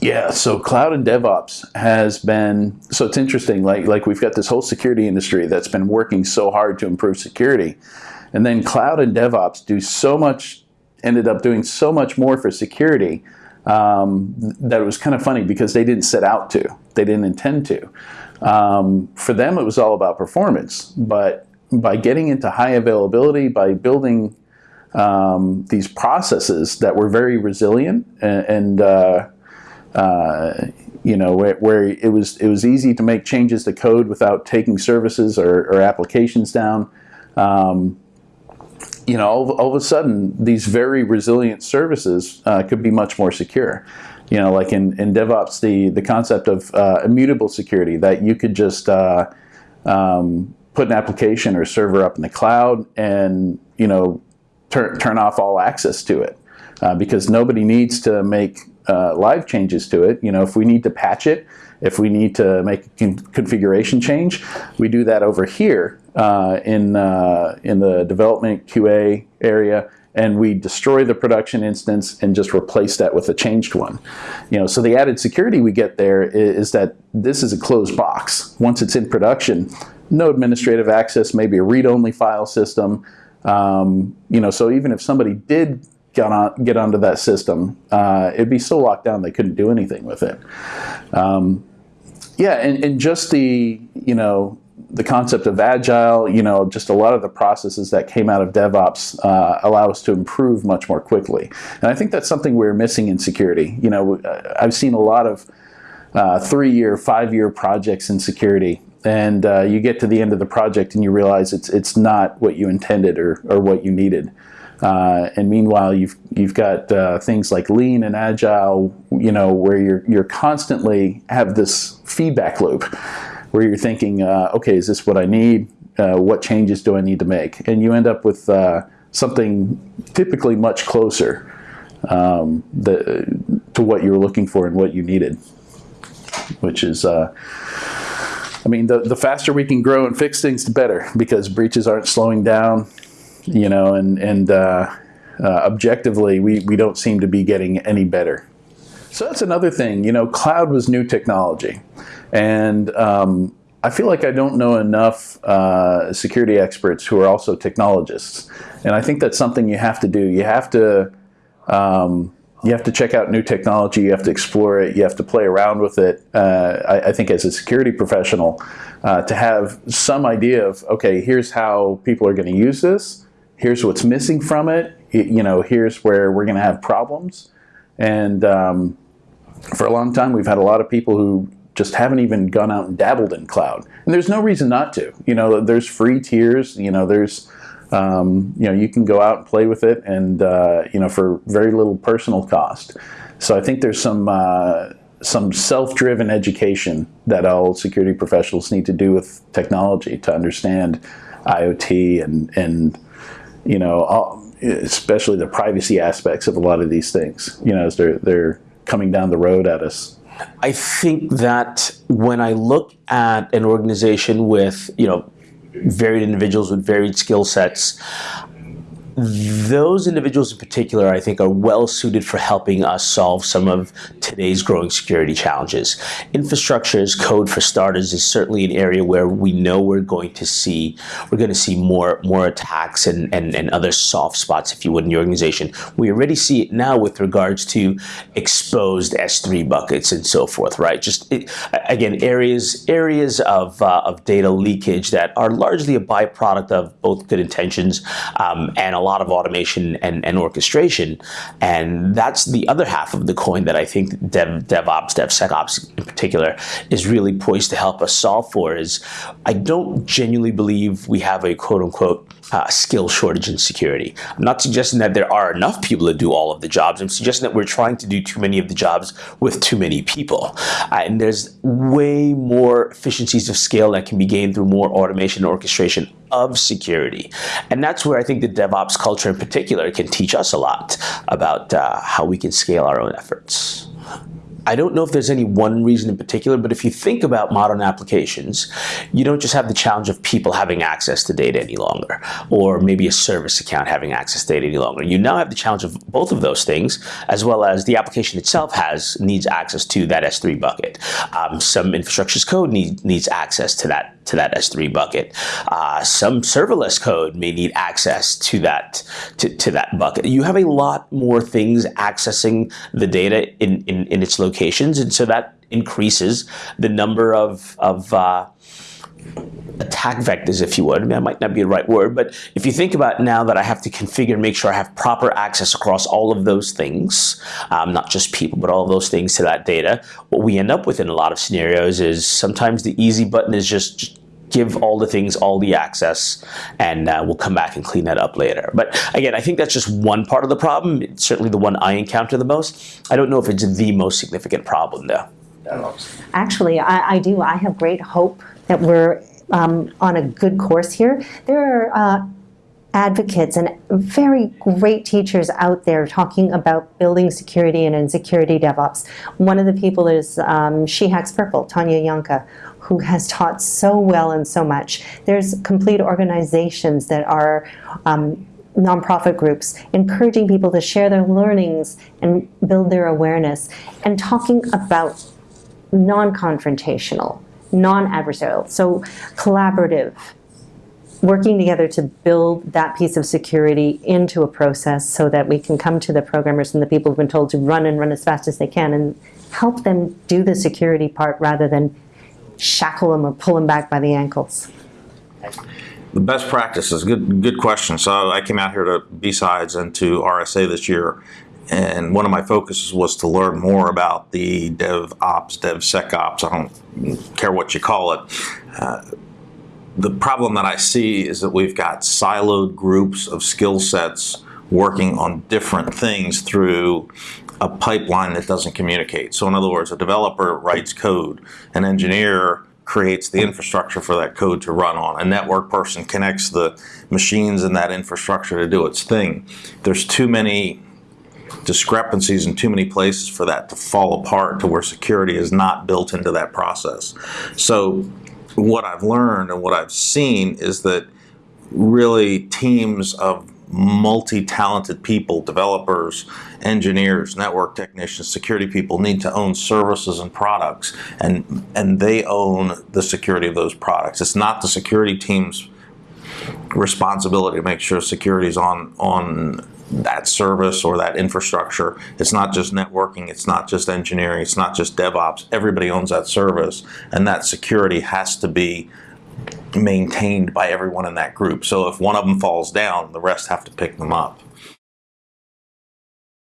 Yeah, so cloud and DevOps has been so it's interesting. Like like we've got this whole security industry that's been working so hard to improve security, and then cloud and DevOps do so much, ended up doing so much more for security um, that it was kind of funny because they didn't set out to, they didn't intend to. Um, for them, it was all about performance, but by getting into high availability, by building um, these processes that were very resilient and, and uh, uh, you know, where, where, it was it was easy to make changes to code without taking services or, or applications down. Um, you know, all, all, of a sudden, these very resilient services uh, could be much more secure. You know, like in, in DevOps, the, the concept of uh, immutable security, that you could just uh, um, put an application or server up in the cloud and, you know, turn, turn off all access to it. Uh, because nobody needs to make uh, live changes to it. You know, if we need to patch it, if we need to make a configuration change, we do that over here uh, in, uh, in the development QA area and we destroy the production instance and just replace that with a changed one. You know, so the added security we get there is, that this is a closed box. Once it's in production, no administrative access, maybe a read-only file system. Um, you know, so even if somebody did get on get onto that system, uh, it'd be so locked down they couldn't do anything with it. Um, yeah, and, and just the you know the concept of agile, you know, just a lot of the processes that came out of DevOps uh, allow us to improve much more quickly. And I think that's something we're missing in security. You know, I've seen a lot of uh, three-year, five-year projects in security, and uh, you get to the end of the project and you realize it's it's not what you intended or, or what you needed. Uh, and meanwhile, you've you've got uh, things like lean and agile, you know, where you're you're constantly have this feedback loop, where you're thinking, uh, okay, is this what I need? Uh, what changes do I need to make? And you end up with uh, something typically much closer um, the, to what you were looking for and what you needed, which is. Uh, I mean, the, the faster we can grow and fix things, the better, because breaches aren't slowing down you know, and, and uh, uh, objectively, we, we don't seem to be getting any better. So that's another thing, you know, cloud was new technology. And um, I feel like I don't know enough uh, security experts who are also technologists. And I think that's something you have to do. You have to, um, you have to check out new technology, you have to explore it, you have to play around with it. Uh, I, I, think as a security professional, uh, to have some idea of, okay, here's how people are going to use this, here's what's missing from it, you know, here's where we're going to have problems. And um, for a long time, we've had a lot of people who just haven't even gone out and dabbled in cloud. And there's no reason not to. You know, there's free tiers, you know, there's, um, you know, you can go out and play with it and, uh, you know, for very little personal cost. So I think there's some, uh, some self-driven education that all security professionals need to do with technology to understand IoT and, and you know, all, especially the privacy aspects of a lot of these things, you know, as they're, they're coming down the road at us. I think that when I look at an organization with, you know, varied individuals with varied skill sets, those individuals in particular, I think, are well suited for helping us solve some of today's growing security challenges. Infrastructure as code for starters is certainly an area where we know we're going to see we're going to see more more attacks and, and, and other soft spots, if you would, in the organization. We already see it now with regards to exposed S3 buckets and so forth, right? Just it, again, areas areas of uh, of data leakage that are largely a byproduct of both good intentions um, and a lot lot of automation and, and orchestration. And that's the other half of the coin that I think Dev, DevOps, DevSecOps in particular, is really poised to help us solve for is I don't genuinely believe we have a quote unquote uh, skill shortage in security. I'm not suggesting that there are enough people to do all of the jobs. I'm suggesting that we're trying to do too many of the jobs with too many people. Uh, and there's way more efficiencies of scale that can be gained through more automation and orchestration of security. And that's where I think the DevOps culture in particular can teach us a lot about uh, how we can scale our own efforts. I don't know if there's any one reason in particular, but if you think about modern applications, you don't just have the challenge of people having access to data any longer, or maybe a service account having access to data any longer. You now have the challenge of both of those things, as well as the application itself has needs access to that S3 bucket. Um, some infrastructure as code need, needs access to that to that S3 bucket. Uh, some serverless code may need access to that to, to that bucket. You have a lot more things accessing the data in, in, in its locations, and so that increases the number of, of uh, attack vectors, if you would. I mean, that might not be the right word, but if you think about now that I have to configure and make sure I have proper access across all of those things, um, not just people, but all of those things to that data, what we end up with in a lot of scenarios is sometimes the easy button is just, just give all the things all the access and uh, we'll come back and clean that up later. But again, I think that's just one part of the problem. It's certainly the one I encounter the most. I don't know if it's the most significant problem though. Actually, I, I do. I have great hope that we're um, on a good course here. There are uh, advocates and very great teachers out there talking about building security and insecurity DevOps. One of the people is um, She Hacks Purple, Tanya Janca, who has taught so well and so much. There's complete organizations that are um, nonprofit groups encouraging people to share their learnings and build their awareness and talking about non-confrontational, non-adversarial, so collaborative, working together to build that piece of security into a process so that we can come to the programmers and the people who've been told to run and run as fast as they can and help them do the security part rather than shackle them or pull them back by the ankles. The best practices, good good question. So I came out here to B-Sides and to RSA this year, and one of my focuses was to learn more about the DevOps, DevSecOps, I don't care what you call it. Uh, the problem that I see is that we've got siloed groups of skill sets working on different things through a pipeline that doesn't communicate. So in other words, a developer writes code, an engineer creates the infrastructure for that code to run on. A network person connects the machines in that infrastructure to do its thing. There's too many discrepancies in too many places for that to fall apart to where security is not built into that process. So what I've learned and what I've seen is that really teams of multi-talented people, developers, engineers, network technicians, security people need to own services and products and and they own the security of those products. It's not the security team's responsibility to make sure security is on on that service or that infrastructure. It's not just networking, it's not just engineering, it's not just DevOps. Everybody owns that service and that security has to be maintained by everyone in that group. So if one of them falls down, the rest have to pick them up.